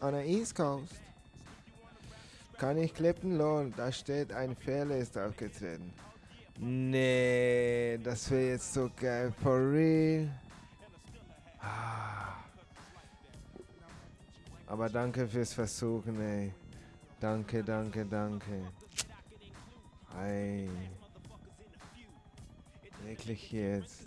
on the East Coast. Kann ich klippen lohnen? Da steht, ein Fehler ist aufgetreten. Nee, das wäre jetzt so geil. For real. Ah. Aber danke fürs Versuchen, ey. Danke, danke, danke. Ei. Wirklich jetzt.